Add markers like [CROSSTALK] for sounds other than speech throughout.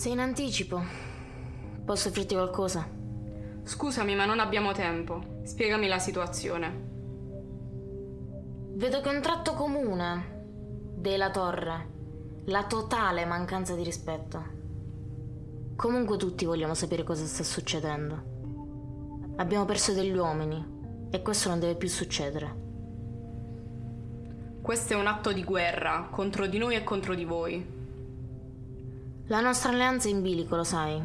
Sei in anticipo. Posso offrirti qualcosa? Scusami, ma non abbiamo tempo. Spiegami la situazione. Vedo che un tratto comune della torre, la totale mancanza di rispetto. Comunque tutti vogliamo sapere cosa sta succedendo. Abbiamo perso degli uomini e questo non deve più succedere. Questo è un atto di guerra contro di noi e contro di voi. La nostra alleanza è in bilico, lo sai.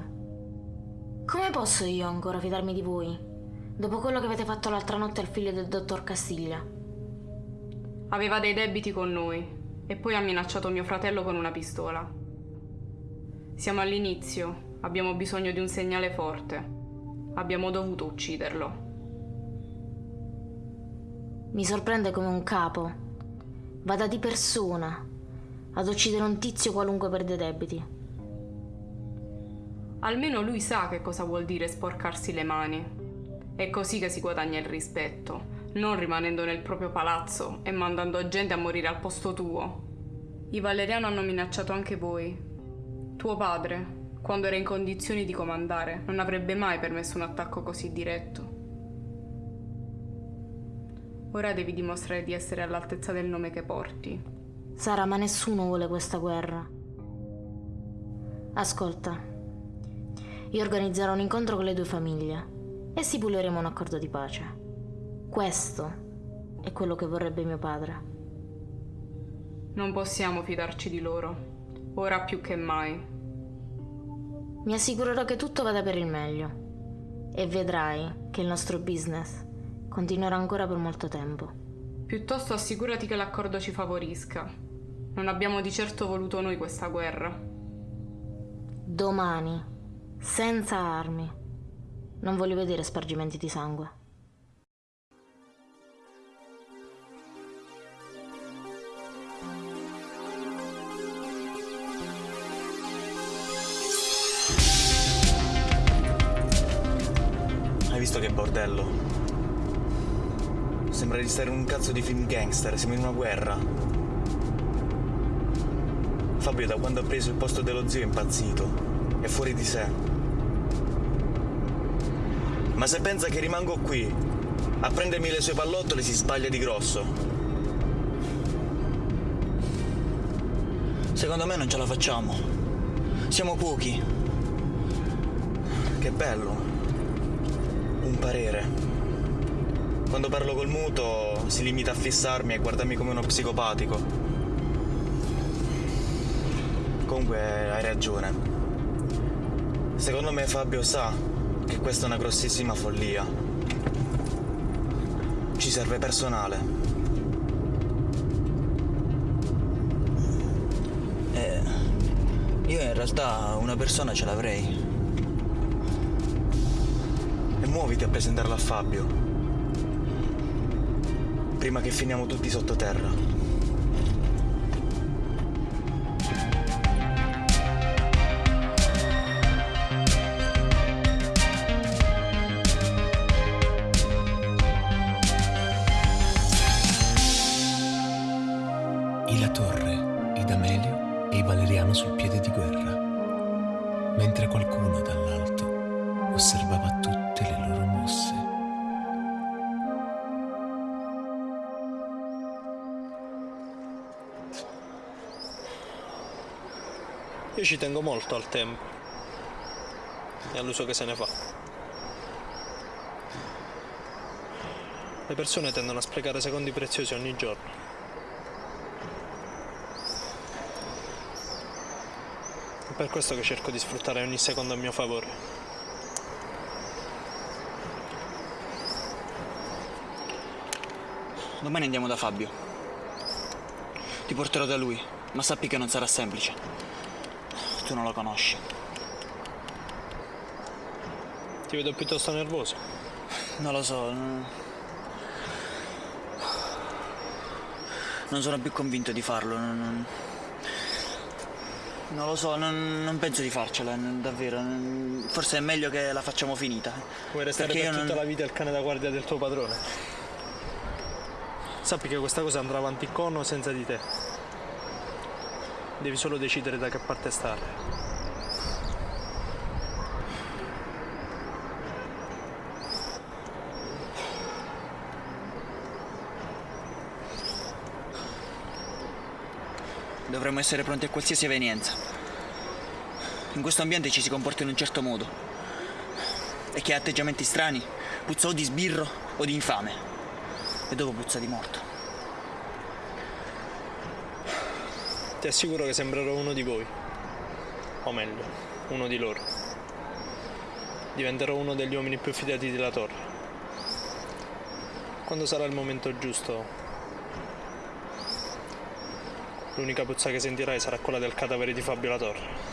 Come posso io ancora fidarmi di voi? Dopo quello che avete fatto l'altra notte al figlio del dottor Castiglia. Aveva dei debiti con noi e poi ha minacciato mio fratello con una pistola. Siamo all'inizio, abbiamo bisogno di un segnale forte. Abbiamo dovuto ucciderlo. Mi sorprende come un capo vada di persona ad uccidere un tizio qualunque per dei debiti. Almeno lui sa che cosa vuol dire sporcarsi le mani. È così che si guadagna il rispetto, non rimanendo nel proprio palazzo e mandando gente a morire al posto tuo. I Valeriano hanno minacciato anche voi. Tuo padre, quando era in condizioni di comandare, non avrebbe mai permesso un attacco così diretto. Ora devi dimostrare di essere all'altezza del nome che porti. Sara, ma nessuno vuole questa guerra. Ascolta, io organizzerò un incontro con le due famiglie e stipuleremo un accordo di pace. Questo è quello che vorrebbe mio padre. Non possiamo fidarci di loro, ora più che mai. Mi assicurerò che tutto vada per il meglio e vedrai che il nostro business continuerà ancora per molto tempo. Piuttosto assicurati che l'accordo ci favorisca. Non abbiamo di certo voluto noi questa guerra. Domani, senza armi. Non voglio vedere spargimenti di sangue. Hai visto che bordello? Sembra di stare in un cazzo di film gangster, siamo in una guerra. Fabio da quando ha preso il posto dello zio è impazzito, è fuori di sé. Ma se pensa che rimango qui a prendermi le sue pallottole si sbaglia di grosso. Secondo me non ce la facciamo. Siamo pochi. Che bello. Un parere. Quando parlo col muto si limita a fissarmi e guardarmi come uno psicopatico. Comunque hai ragione. Secondo me Fabio sa che questa è una grossissima follia. Ci serve personale. Eh, io in realtà una persona ce l'avrei. E muoviti a presentarla a Fabio prima che finiamo tutti sottoterra. Io ci tengo molto al tempo e all'uso che se ne fa. Le persone tendono a sprecare secondi preziosi ogni giorno. È per questo che cerco di sfruttare ogni secondo a mio favore. Domani andiamo da Fabio. Ti porterò da lui, ma sappi che non sarà semplice tu non lo conosci. Ti vedo piuttosto nervoso. Non lo so. Non, non sono più convinto di farlo. Non, non lo so, non, non, penso di farcela, davvero. Forse è meglio che la facciamo finita. Vuoi restare Perché per tutta la vita il cane da guardia del tuo padrone? Sappi che questa cosa andrà avanti con o senza di te. Devi solo decidere da che parte stare. Dovremmo essere pronti a qualsiasi evenienza. In questo ambiente ci si comporta in un certo modo. E chi ha atteggiamenti strani puzza o di sbirro o di infame. E dopo puzza di morto. Ti assicuro che sembrerò uno di voi. O meglio, uno di loro. Diventerò uno degli uomini più fidati della torre. Quando sarà il momento giusto, l'unica puzza che sentirai sarà quella del cadavere di Fabio La Torre.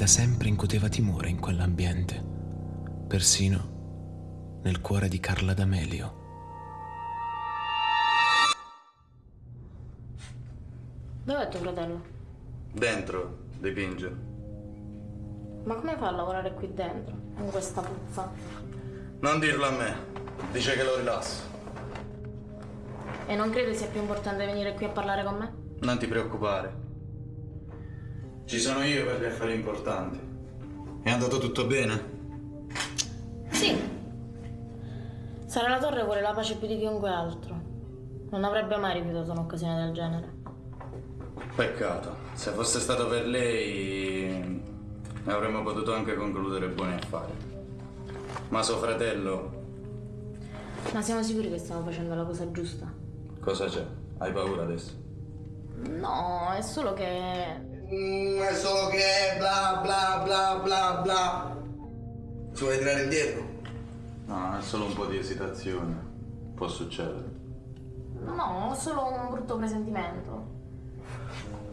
Da sempre incuteva timore in quell'ambiente, persino nel cuore di Carla D'Amelio. Dov'è tuo fratello? Dentro, dipinge. Ma come fa a lavorare qui dentro, con questa puzza? Non dirlo a me, dice che lo rilasso. E non credi sia più importante venire qui a parlare con me? Non ti preoccupare. Ci sono io per gli affari importanti. È andato tutto bene? Sì. Sara La Torre vuole la pace più di chiunque altro. Non avrebbe mai rifiutato un'occasione del genere. Peccato. Se fosse stato per lei avremmo potuto anche concludere buoni affari. Ma suo fratello, Ma siamo sicuri che stiamo facendo la cosa giusta? cosa c'è? Hai paura adesso? No, è solo che... Mm, è solo che bla bla bla bla bla. Ci vuoi tirare indietro? No, è solo un po' di esitazione. Può succedere. No, ho solo un brutto presentimento.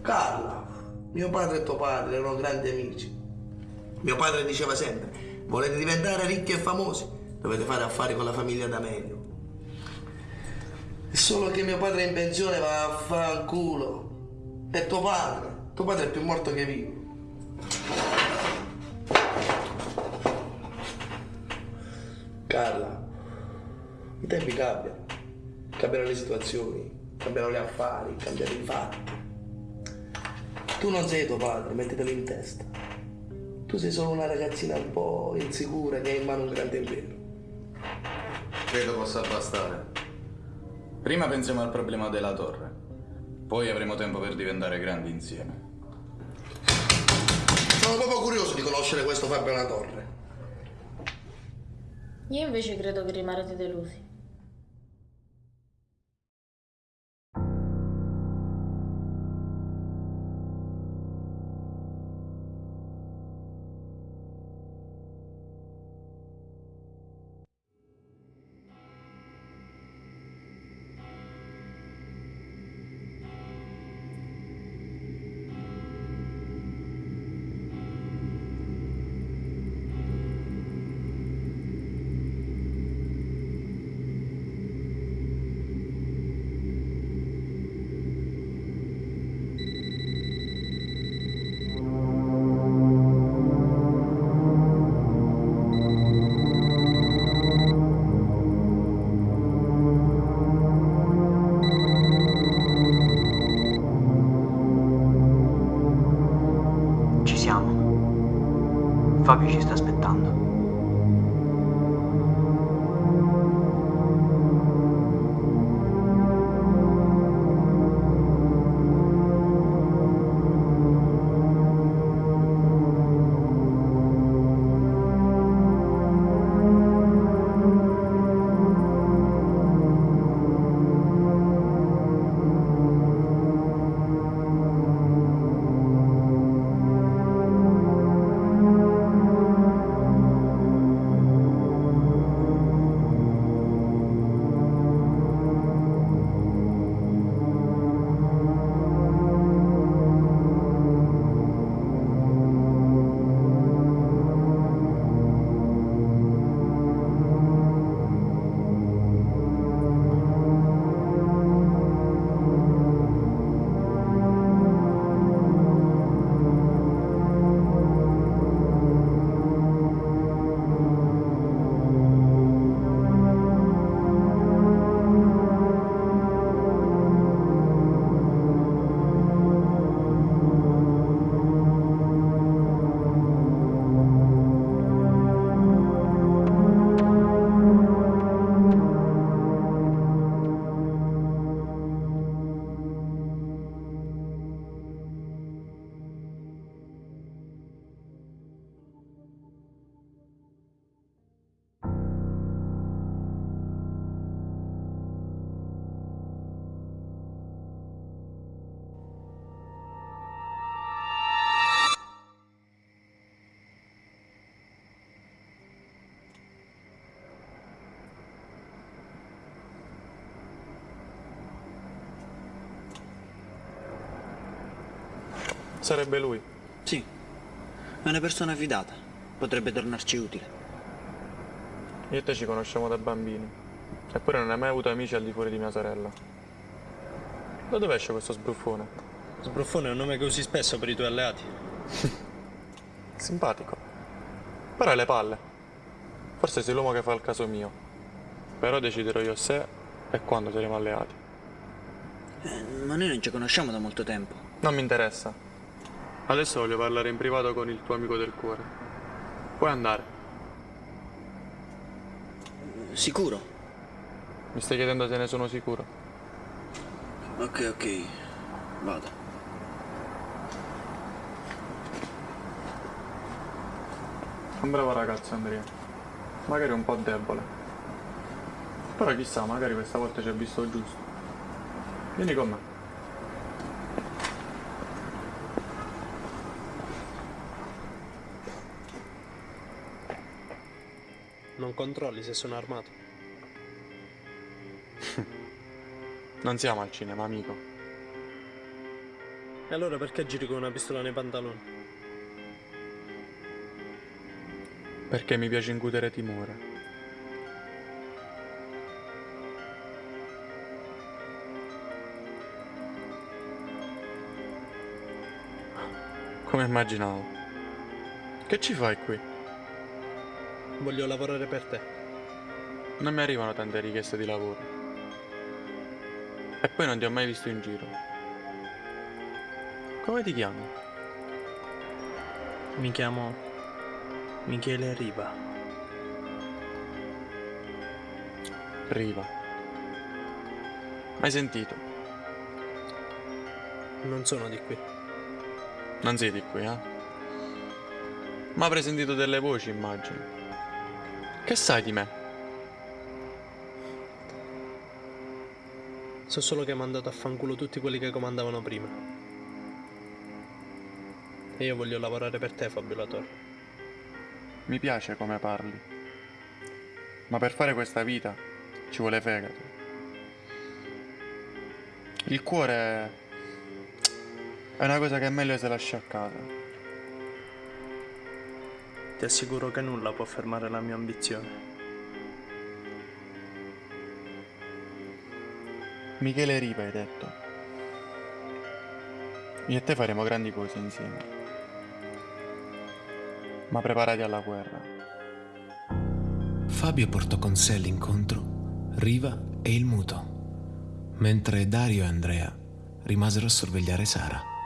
Carla, mio padre e tuo padre erano grandi amici. Mio padre diceva sempre, volete diventare ricchi e famosi, dovete fare affari con la famiglia D'Amelio. È solo che mio padre è in pensione va a fanculo. E tuo padre? Tuo padre è più morto che vivo. Carla, i tempi cambiano, cambiano le situazioni, cambiano gli affari, cambiano i fatti. Tu non sei tuo padre, mettetelo in testa. Tu sei solo una ragazzina un po' insicura che ha in mano un grande impero. Credo possa bastare. Prima pensiamo al problema della torre. Poi avremo tempo per diventare grandi insieme. Sono proprio curioso di conoscere questo Fabio La Torre. Io invece credo che rimarrete delusi. Siamo. Sarebbe lui. Sì, è una persona fidata. Potrebbe tornarci utile. Io e te ci conosciamo da bambini. Eppure non hai mai avuto amici al di fuori di mia sorella. Da dove esce questo sbruffone? Sbruffone è un nome che usi spesso per i tuoi alleati. [LAUGHS] Simpatico. Però hai le palle. Forse sei l'uomo che fa il caso mio. Però deciderò io se e quando saremo alleati. Eh, ma noi non ci conosciamo da molto tempo. Non mi interessa. Adesso voglio parlare in privato con il tuo amico del cuore. Puoi andare. Sicuro? Mi stai chiedendo se ne sono sicuro? Ok, ok. Vado. Un bravo ragazzo Andrea. Magari un po' debole. Però chissà, magari questa volta ci ha visto giusto. Vieni con me. Controlli se sono armato. [LAUGHS] Non siamo al cinema, amico. E allora perché giri con una pistola nei pantaloni? Perché mi piace incutere timore. Come immaginavo. Che ci fai qui? Voglio lavorare per te. Non mi arrivano tante richieste di lavoro. E poi non ti ho mai visto in giro. Come ti chiami? Mi chiamo Michele Riva. Riva. Mai sentito? Non sono di qui. Non sei di qui, eh? Ma avrei sentito delle voci, immagino. Che sai di me? So solo che hai mandato a fanculo tutti quelli che comandavano prima. E io voglio lavorare per te, Fabio Latorre. Mi piace come parli. Ma per fare questa vita ci vuole fegato. Il cuore è una cosa che è meglio se lascia a casa. Ti assicuro che nulla può fermare la mia ambizione. Michele Riva hai detto. Io e te faremo grandi cose insieme. Ma preparati alla guerra. Fabio portò con sé all'incontro Riva e il muto, mentre Dario e Andrea rimasero a sorvegliare Sara.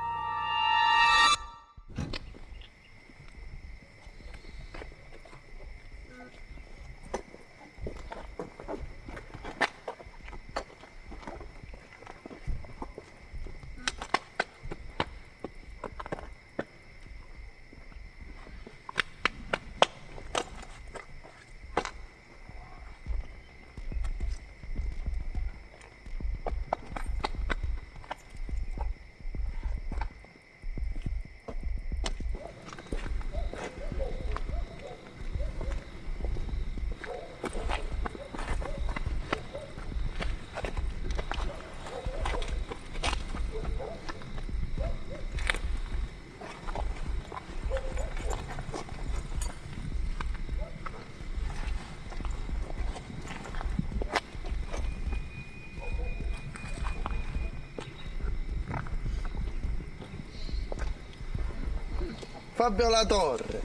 Fabio La Torre.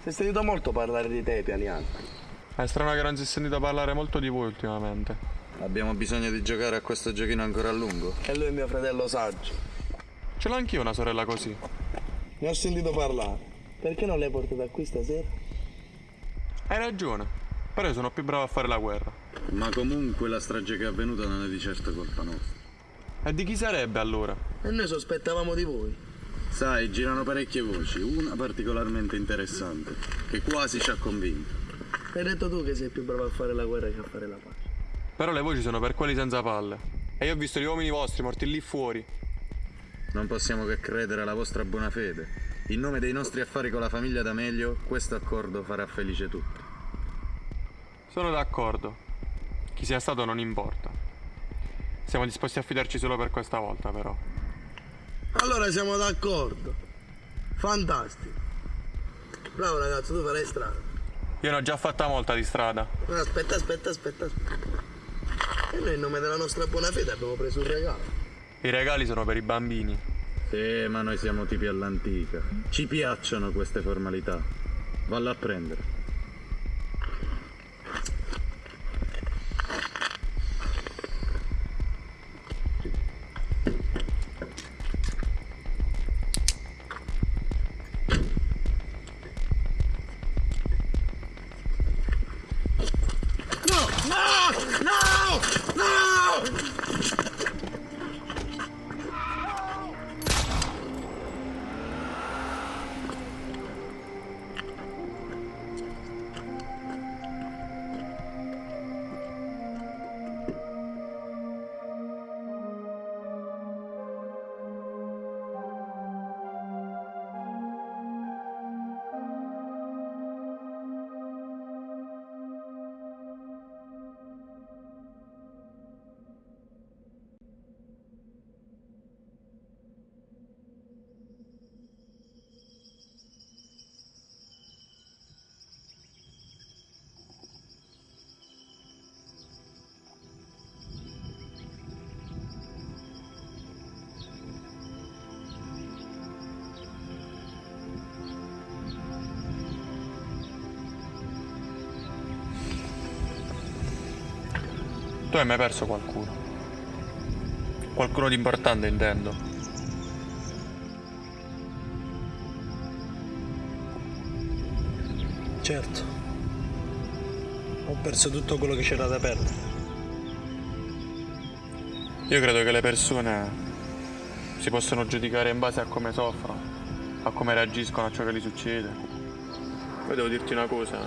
Si è sentito molto parlare di te, pianiano. È strano che non si è sentito parlare molto di voi ultimamente. Abbiamo bisogno di giocare a questo giochino ancora a lungo. E lui è mio fratello saggio. Ce l'ho anch'io una sorella così. Ne ho sentito parlare. Perché non l'hai portata qui stasera? Hai ragione. Però io sono più bravo a fare la guerra. Ma comunque la strage che è avvenuta non è di certo colpa nostra. E di chi sarebbe allora? E noi sospettavamo di voi. Sai, girano parecchie voci, una particolarmente interessante, che quasi ci ha convinto. Hai detto tu che sei più bravo a fare la guerra che a fare la pace. Però le voci sono per quelli senza palle. E io ho visto gli uomini vostri morti lì fuori. Non possiamo che credere alla vostra buona fede. In nome dei nostri affari con la famiglia D'Amelio, questo accordo farà felice tutti. Sono d'accordo. Chi sia stato non importa. Siamo disposti a fidarci solo per questa volta, però. Allora siamo d'accordo. Fantastico. Bravo ragazzo, tu farai strada. Io ne ho già fatta molta di strada. Aspetta, aspetta, aspetta, aspetta. E noi in nome della nostra buona fede abbiamo preso un regalo. I regali sono per i bambini. Sì, ma noi siamo tipi all'antica. Ci piacciono queste formalità. Valla a prendere. Tu hai mai perso qualcuno? Qualcuno di importante intendo. Certo. Ho perso tutto quello che c'era da perdere. Io credo che le persone si possono giudicare in base a come soffrono, a come reagiscono a ciò che gli succede. Poi devo dirti una cosa.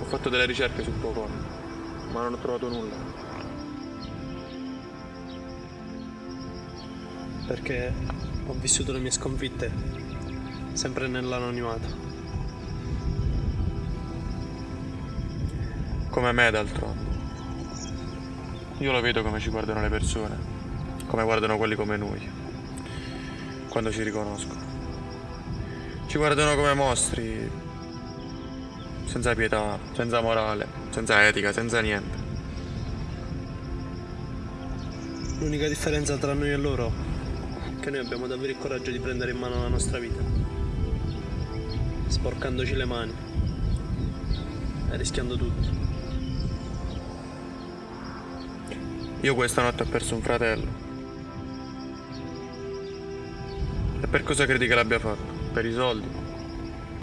Ho fatto delle ricerche sul tuo corpo, ma non ho trovato nulla. Perché ho vissuto le mie sconfitte sempre nell'anonimato. Come me d'altronde. Io lo vedo come ci guardano le persone, come guardano quelli come noi, quando ci riconoscono. Ci guardano come mostri, senza pietà, senza morale, senza etica, senza niente. L'unica differenza tra noi e loro è che noi abbiamo davvero il coraggio di prendere in mano la nostra vita, sporcandoci le mani e rischiando tutto. Io questa notte ho perso un fratello. E per cosa credi che l'abbia fatto? Per i soldi?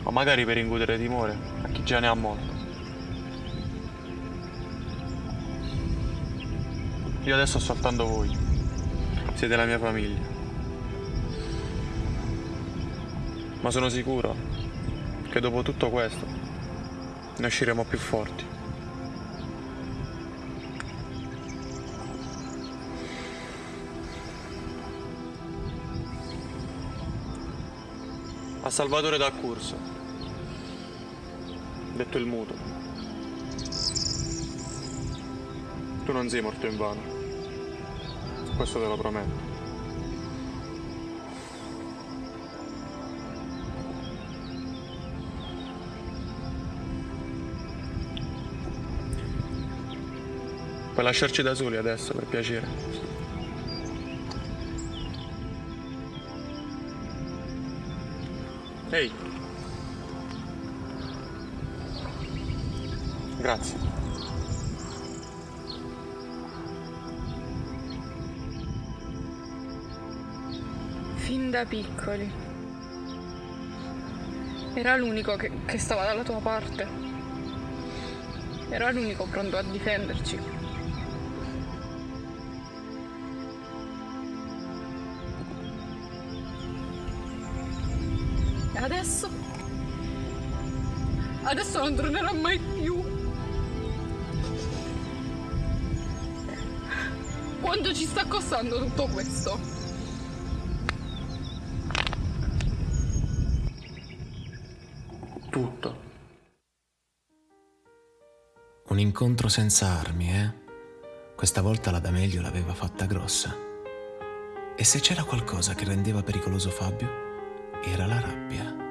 O magari per incutere timore a chi già ne ha molto? Io adesso ho soltanto voi. Siete la mia famiglia. Ma sono sicuro che dopo tutto questo ne usciremo più forti. a Salvatore D'Accurso, detto il muto. Tu non sei morto in vano, questo te lo prometto. Puoi lasciarci da soli adesso, per piacere. Ehi. Grazie. Da piccoli. Era l'unico che, che stava dalla tua parte. Era l'unico pronto a difenderci. E adesso? Adesso non tornerà mai più. Quanto ci sta costando tutto questo? Tutto. Un incontro senza armi, eh? Questa volta la D'Amelio l'aveva fatta grossa. E se c'era qualcosa che rendeva pericoloso Fabio, era la rabbia.